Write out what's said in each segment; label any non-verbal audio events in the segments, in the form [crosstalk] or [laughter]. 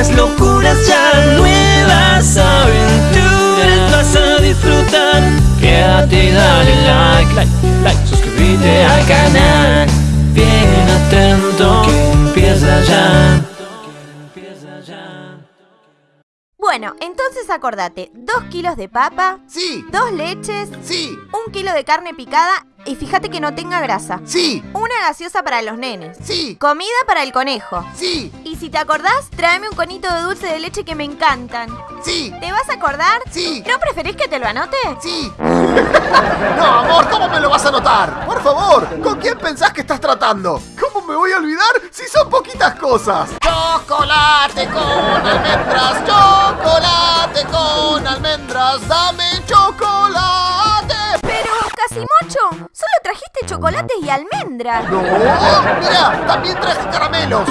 nuevas locuras ya, nuevas aventuras vas a disfrutar. Quédate y dale like, like, like, suscríbete al canal. Bien atento que empieza ya. Bueno, entonces acordate, dos kilos de papa, Sí, dos leches, sí, un kilo de carne picada y fíjate que no tenga grasa. sí, Una gaseosa para los nenes. sí, Comida para el conejo. sí, Y si te acordás, tráeme un conito de dulce de leche que me encantan. sí, ¿Te vas a acordar? sí, ¿No preferís que te lo anote? sí. [laughs] No, amor, ¿cómo me lo vas a notar? Por favor, ¿con quién pensás que estás tratando? ¿Cómo me voy a olvidar si son poquitas cosas? Chocolate con almendras, chocolate con almendras, dame trajiste chocolates y almendras. No, mira, también traje caramelos.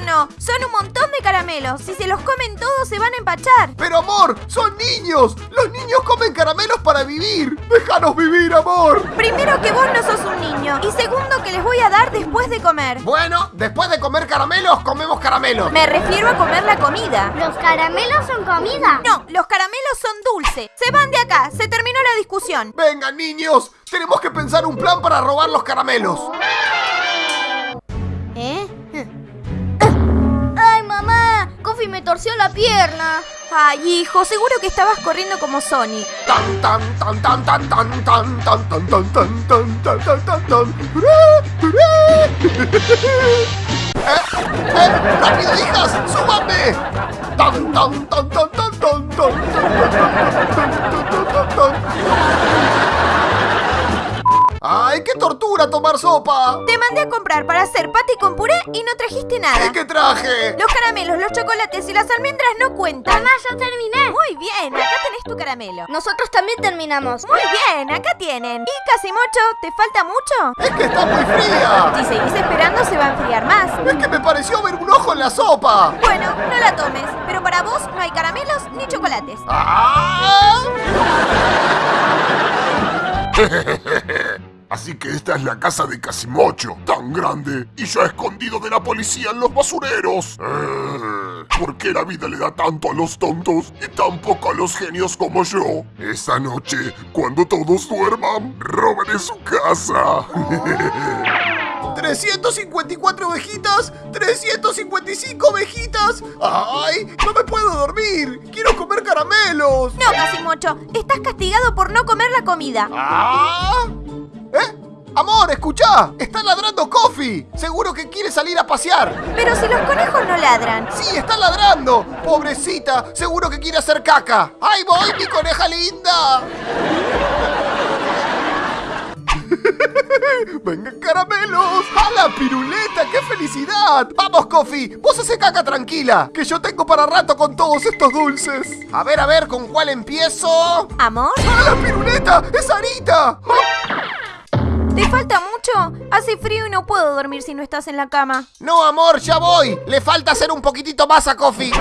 No, no. Son un montón de caramelos. Si se los comen todos, se van a empachar. Pero amor, son niños. Los niños comen caramelos para vivir. Déjanos vivir, amor. Primero que vos no sos un niño. Y segundo que les voy a dar después de comer. Bueno, después de comer caramelos, comemos caramelos. Me refiero a comer la comida. ¿Los caramelos son comida? No, los caramelos son dulces. Se van de acá. Se terminó la discusión. Vengan, niños. Tenemos que pensar un plan para robar los caramelos. Me torció la pierna. Ay, hijo, seguro que estabas corriendo como Sonic. Tan tan tan tan tan tan tan tan tan tan tan tan tan tan tan tan. ¡Eh! ¡Eh! ¡Rápido, hijas! ¡Súbanme! ¡Tan tan tan tan tan tan tan tan tan tan tan tan ¡Ay, qué tortura tomar sopa! Te mandé a comprar para hacer pati con puré y no trajiste nada. ¿Qué traje? Los caramelos, los chocolates y las almendras no cuentan. Mamá, yo terminé. Muy bien, acá tenés tu caramelo. Nosotros también terminamos. Muy bien, acá tienen. ¿Y Casimocho, te falta mucho? ¡Es que está muy fría! Si seguís esperando se va a enfriar más. ¡Es que me pareció ver un ojo en la sopa! Bueno, no la tomes, pero para vos no hay caramelos ni chocolates. ¡Ah! [laughs] Así que esta es la casa de Casimocho, tan grande y ya escondido de la policía en los basureros. Eh, ¿Por qué la vida le da tanto a los tontos y tan poco a los genios como yo? Esta noche, cuando todos duerman, robaré su casa. [laughs] 354 ovejitas, 355 ovejitas. ¡Ay! ¡No me puedo dormir! ¡Quiero comer caramelos! No, Casimocho, estás castigado por no comer la comida. ¡Ah! Amor, escuchá, está ladrando Coffee. Seguro que quiere salir a pasear. Pero si los conejos no ladran. Sí, está ladrando. Pobrecita, seguro que quiere hacer caca. ¡Ahí voy, mi coneja linda! [laughs] ¡Vengan caramelos! ¡A la piruleta! ¡Qué felicidad! ¡Vamos, Coffee! Vos hace caca tranquila, que yo tengo para rato con todos estos dulces. A ver, a ver, ¿con cuál empiezo? ¿Amor? ¡A la piruleta! ¡Es Arita! ¿Te falta mucho? Hace frío y no puedo dormir si no estás en la cama. No, amor, ya voy. Le falta hacer un poquitito más a Coffee. [laughs]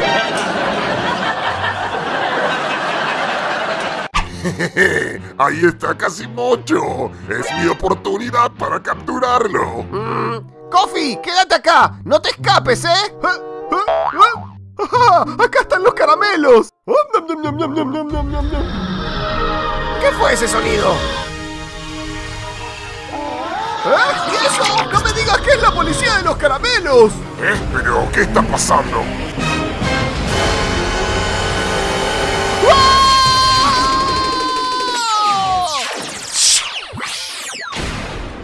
Ahí está Casimocho. Es mi oportunidad para capturarlo. Mm. Coffee, quédate acá. No te escapes, ¿eh? ¡Ah! [laughs] ¡Acá están los caramelos! [laughs] ¿Qué fue ese sonido? ¿Eh? ¿Y eso? ¡No me digas que es la policía de los caramelos! ¿Eh? ¿Pero qué está pasando?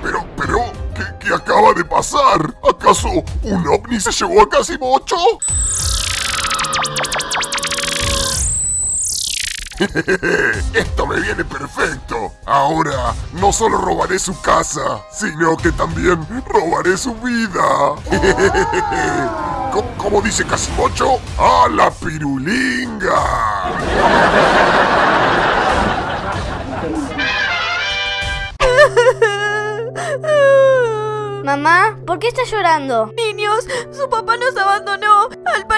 Pero, pero, ¿qué, qué acaba de pasar? ¿Acaso un ovni se llevó a Casimocho? [laughs] Esto me viene perfecto. Ahora no solo robaré su casa, sino que también robaré su vida. [laughs] ¿Cómo, cómo dice Casimocho? ¡A la pirulinga! [laughs] Mamá, ¿por qué estás llorando? Niños, su papá nos abandonó.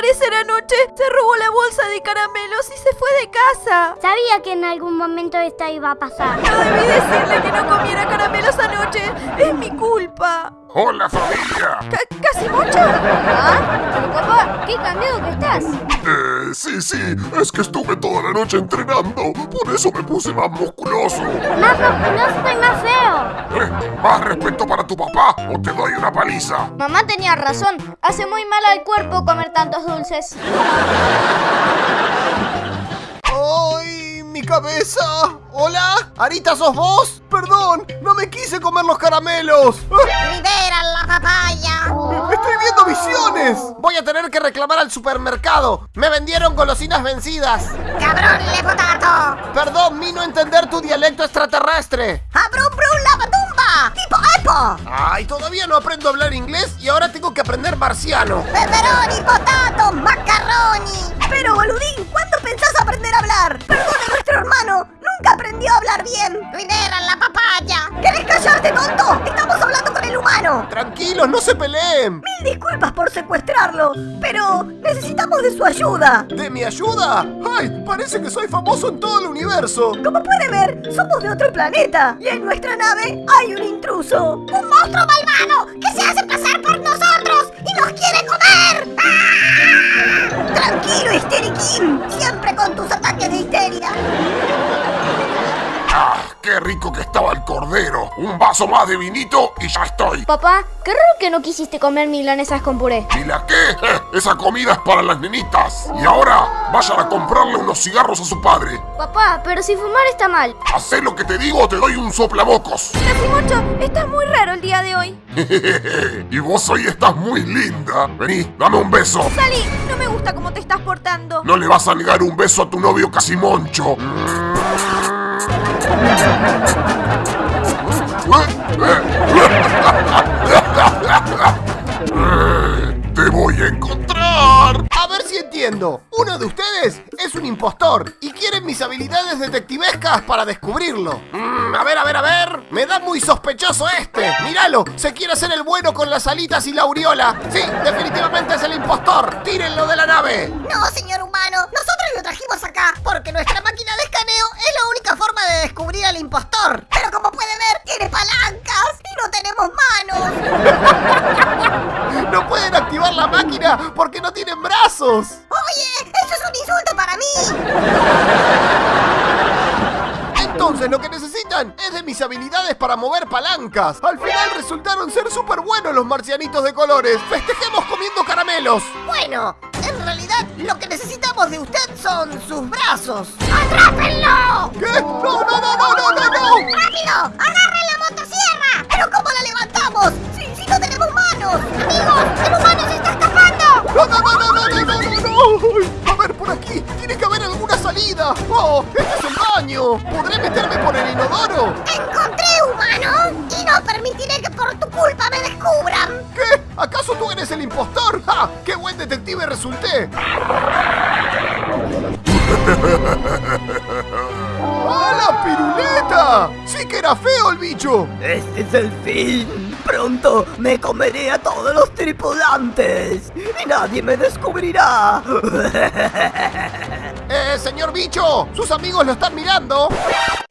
Parecer anoche se robó la bolsa de caramelos y se fue de casa. Sabía que en algún momento esto iba a pasar. No debí decirle que no comiera caramelos anoche. Es mi culpa. ¡Hola familia! Ca- ¿Casi mucho? ¿Ah? Pero papá, qué cambiado que estás. Eh, sí, sí, es que estuve toda la noche entrenando, por eso me puse más musculoso. Más musculoso y más feo. ¿Más respeto para tu papá o te doy una paliza? Mamá tenía razón. Hace muy mal al cuerpo comer tantos dulces. ¡Ay, mi cabeza! ¿Hola? ¿Arita sos vos? Perdón, no me quise comer los caramelos. ¡Libera la papaya! ¡Estoy viendo visiones! Voy a tener que reclamar al supermercado. Me vendieron golosinas vencidas. ¡Cabrón le potato! Perdón, mi no entender tu dialecto extraterrestre. ¡Abrum brum! Ay, todavía no aprendo a hablar inglés y ahora tengo que aprender marciano. ¡Pepperoni, potato, macaroni! Pero, boludín, ¿cuándo pensás aprender a hablar? Perdone, nuestro hermano nunca aprendió a hablar bien. ¡Libera la papaya! ¿Querés callarte, tonto? Estamos hablando con el humano. Tranquilos, no se peleen. Mil disculpas por secuestrarlo, pero necesitamos de su ayuda. ¿De mi ayuda? ¡Ay! Parece que soy famoso en todo el universo. Como puede ver, somos de otro planeta y en nuestra nave hay un intruso. ¡Un monstruo malvado que se hace pasar por nosotros y nos quiere comer! ¡Ah! Tranquilo, Histeriquín, siempre con tus ataques de histeria. ¡Ah, qué rico que estaba el cordero! Un vaso más de vinito y ya estoy. Papá, qué raro que no quisiste comer milanesas con puré. ¿Y la qué? [laughs] Esa comida es para las nenitas. Y ahora, vayan a comprarle unos cigarros a su padre. Papá, pero si fumar está mal. Hacé lo que te digo o te doy un soplabocos. Casimocho, estás muy raro el día de hoy. [laughs] y vos hoy estás muy linda. Vení, dame un beso. Salí, no me gusta cómo te estás portando. No le vas a negar un beso a tu novio Casimoncho. [laughs] Te voy a encontrar. A ver si entiendo. Uno de ustedes es un impostor y quieren mis habilidades detectivescas para descubrirlo. Mm, a ver, a ver, a ver. Me da muy sospechoso este. Míralo, se quiere hacer el bueno con las alitas y la aureola. Sí, definitivamente es el impostor. Tírenlo de la nave. No, señor humano, nosotros lo trajimos acá porque nuestra máquina de escaneo es la única forma de descubrir al impostor. Pero como puede ver, tiene palancas y no tenemos manos. La máquina porque no tienen brazos. Oye, eso es un insulto para mí. Entonces lo que necesitan es de mis habilidades para mover palancas. Al final resultaron ser súper buenos los marcianitos de colores. Festejemos comiendo caramelos. Bueno, en realidad lo que necesitamos de usted son sus brazos. ¡Atrápenlo! ¿Qué? No, no, no, no, no, no, no. ¡Rápido! ¡Agarre la motosierra! ¿Pero cómo la levantamos? Si, si no tenemos manos. Amigos, está escapando. ¡No, no, no, no, no, no, no! A ver, por aquí. Tiene que haber alguna salida. ¡Oh, este es el baño! ¿Podré meterme por el inodoro? Encontré, humano! Y no permitiré que por tu culpa me descubran. ¿Qué? ¿Acaso tú eres el impostor? ¡Ja! ¡Qué buen detective resulté! ¡A la piruleta! ¡Sí que era feo el bicho! ¡Este es el fin! Pronto me comeré a todos los tripulantes y nadie me descubrirá. [laughs] ¡Eh, señor bicho! ¡Sus amigos lo están mirando!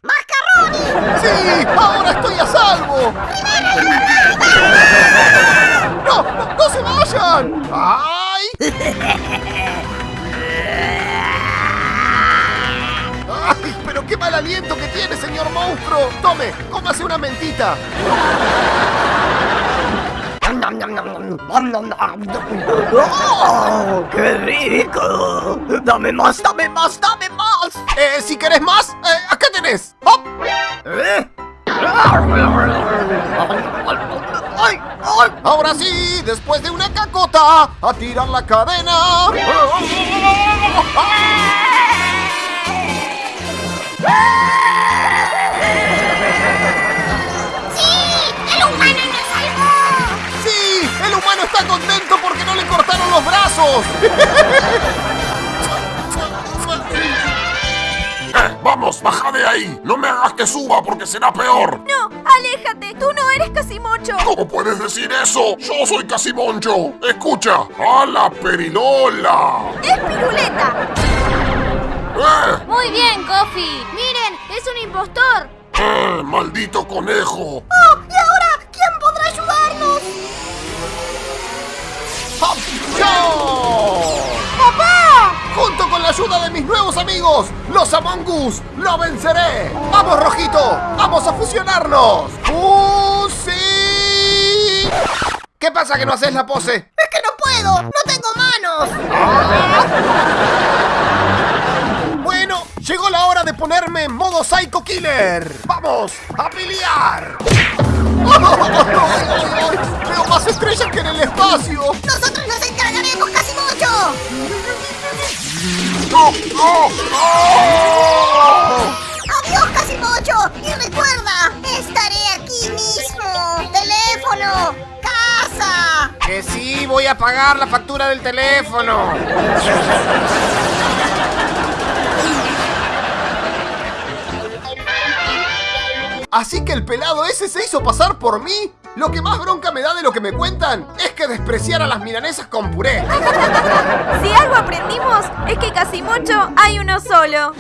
¡Mascarroni! ¡Sí! ¡Ahora estoy a salvo! ¡No! ¡No, no se vayan! ¡Ay! ¡Ay! ¡Pero qué mal aliento que tiene, señor monstruo! ¡Tome! ¡Cómase una mentita! ¡Oh! ¡Qué rico! ¡Dame más, dame más, dame más! Eh, si querés más, eh, acá tenés. ¿Eh? Ahora sí, después de una cacota, a tirar la cadena. ¡Sí! Está contento porque no le cortaron los brazos! Eh, vamos, baja de ahí. No me hagas que suba porque será peor. No, Aléjate, tú no eres Casimocho. ¿Cómo puedes decir eso? Yo soy Casimoncho. Escucha, a la perinola. Es Piruleta. ¡Eh! Muy bien, Coffee. Miren, es un impostor. ¡Eh! ¡Maldito conejo! ¡Oh! ¿Y ahora quién podrá ayudarnos? ¡Hop! ¡Papá! Junto con la ayuda de mis nuevos amigos, los Among Us, lo venceré. ¡Vamos, Rojito! ¡Vamos a fusionarnos! ¡Fusi! ¿Qué pasa que no haces la pose? ¡Es que no puedo! ¡No tengo manos! Llegó la hora de ponerme en modo Psycho Killer. ¡Vamos a pelear! ¡Veo más estrellas que en el espacio! ¡Nosotros nos encargaremos, Casimocho! ¡Oh, oh, oh! ¡Adiós, Casimocho! Y recuerda, estaré aquí mismo. ¡Teléfono! ¡Casa! Que sí, voy a pagar la factura del teléfono. Así que el pelado ese se hizo pasar por mí. Lo que más bronca me da de lo que me cuentan es que despreciara las milanesas con puré. Si algo aprendimos es que Casimocho hay uno solo.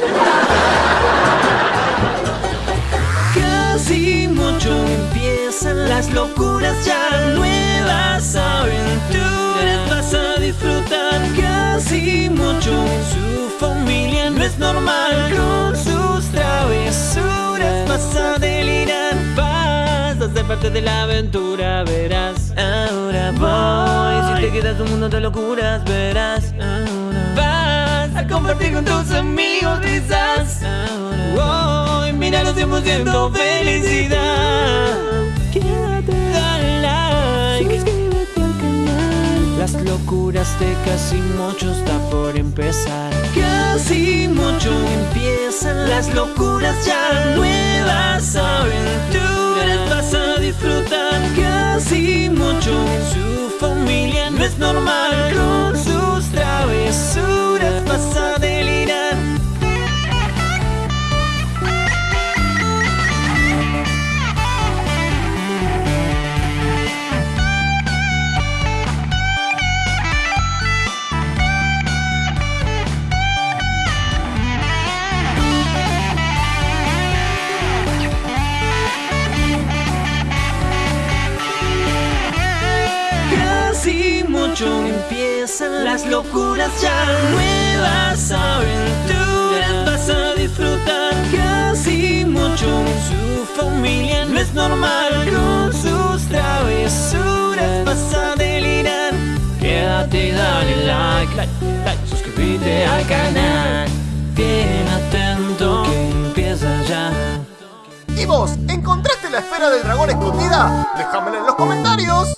Casi mucho empiezan las locuras ya nuevas aventuras vas a disfrutar casi mucho su familia no es normal parte de la aventura verás. Ahora voy. si te quedas un mundo de locuras verás. Ahora vas a compartir con tus amigos risas. Ahora voy míralos 100% felicidad. Quédate. Dale like. Suscríbete al canal. Las locuras de casi mucho está por empezar. Casi mucho empiezan. Las locuras ya nuevas aventuras vas a disfrutar casi mucho. Su familia no es normal familia no es normal con sus travesuras vas a delirar quédate y dale like like like suscríbete al canal bien atento que empieza ya ¿Y vos, encontraste la esfera del dragón escondida? Déjamela en los comentarios.